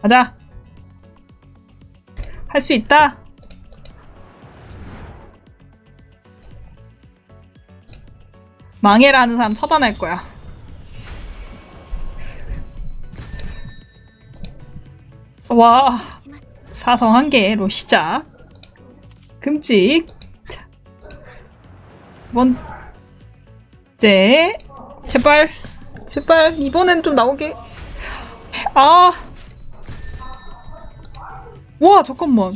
가자. 할 수 있다. 망해라 하는 사람 처단할 거야. 와, 사성 한 개로 시작. 금찍. 자. 번째. 제발. 제발. 이번엔 좀 나오게. 아. 와, 잠깐만.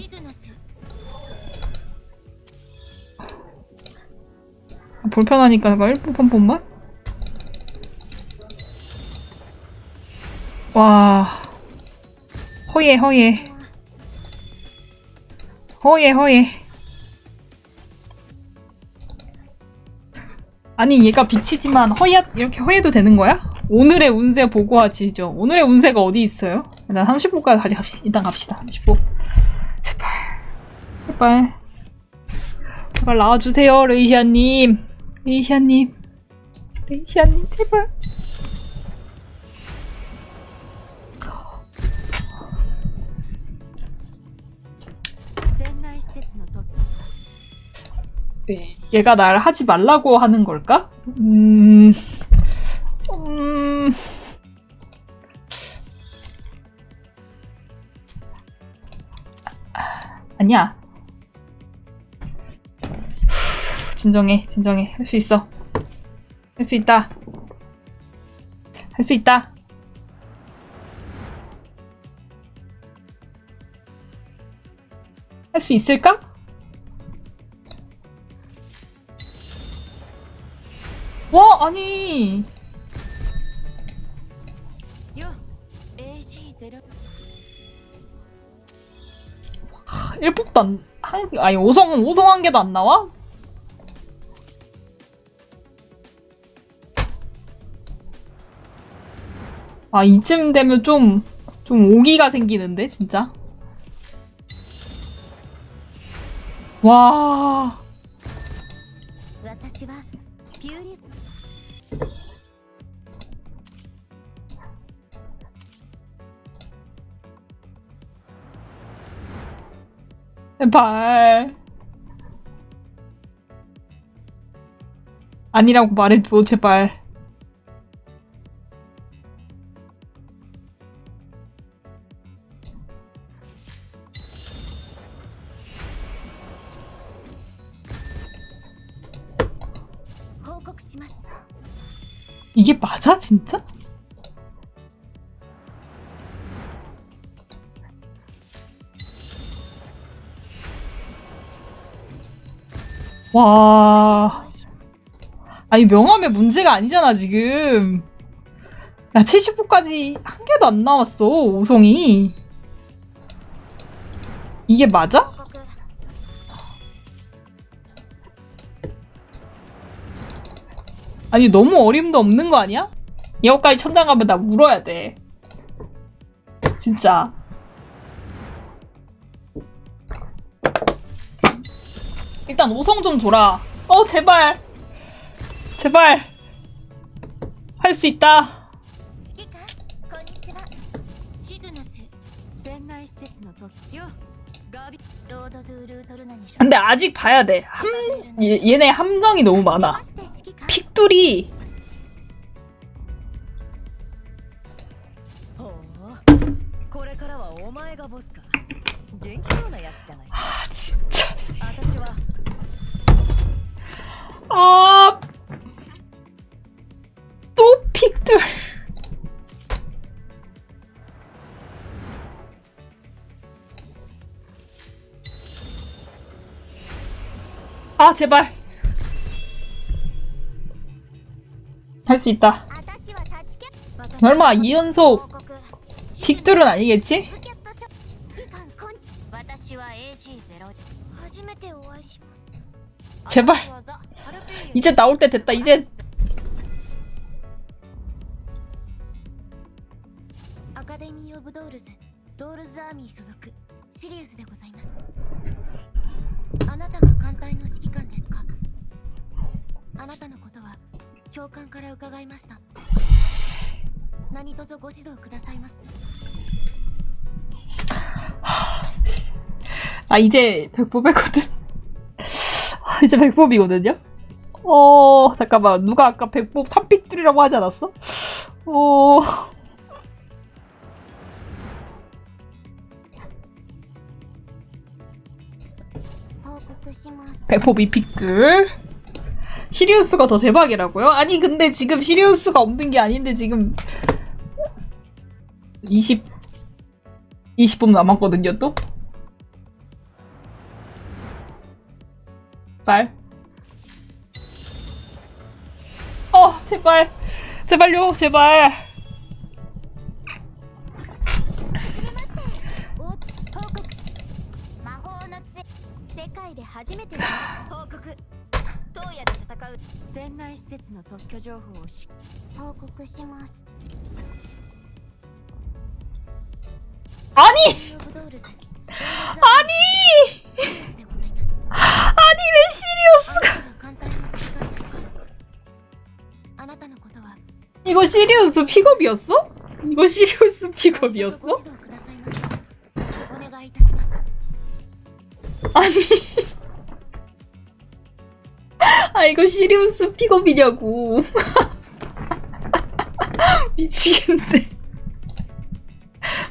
불편하니까 그거 1분 한 번만? 와. 허예, 허예. 허예, 허예. 아니, 얘가 빛이지만 허야, 이렇게 허예도 되는 거야? 오늘의 운세 보고하지죠. 오늘의 운세가 어디 있어요? 일단 30분까지 가지 갑시다. 일단 갑시다. 30분. 제발. 제발. 제발 나와주세요, 레이시아님. 레이시아님. 레이시아님, 제발. 네, 얘가 날 하지 말라고 하는 걸까? 음, 음, 아니야. 진정해, 진정해. 할 수 있어. 할 수 있다. 할 수 있다. 할 수 있을까? 와, 아니. 1법도 안, 한, 아니, 5성, 5성 한 개도 안 나와? 아, 이쯤 되면 좀, 좀 오기가 생기는데, 진짜? 와. 발. 아니라고 말해줘, 제발. 이게 맞아, 진짜? 와. 아니, 명함에 문제가 아니잖아, 지금. 야, 70호까지 한 개도 안 나왔어, 오성이. 이게 맞아? 아니, 너무 어림도 없는 거 아니야? 여기까지 천장 가면 나 울어야 돼. 진짜. 일단 5성 좀 줘라. 어 제발. 제발. 할 수 있다. 근데 아직 봐야 돼. 함, 얘, 얘네 함정이 너무 많아. 픽돌이 아 진짜 아, 또 픽들. 아, 제발. 할 수 있다. 설마 이 연속 픽들은 아니겠지? 제발. 이제 나올 때 됐다 이제. 아 이제 백보배거든. 이제 백법이거든요? 어... 잠깐만 누가 아까 백법 산빛줄이라고 하지 않았어? 어... 백법 이픽들 시리우스가 더 대박이라고요? 아니 근데 지금 시리우스가 없는 게 아닌데 지금 20 20분 남았거든요 또? 제발. 어 제발. 제발요 제발. 아니! 아니! 이거 시리우스 픽업이었어? 이거 시리우스 픽업이었어? 아니. 아 이거 시리우스 픽업이냐고. 미치겠네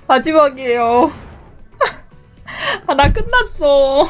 마지막이에요. 아 나 끝났어.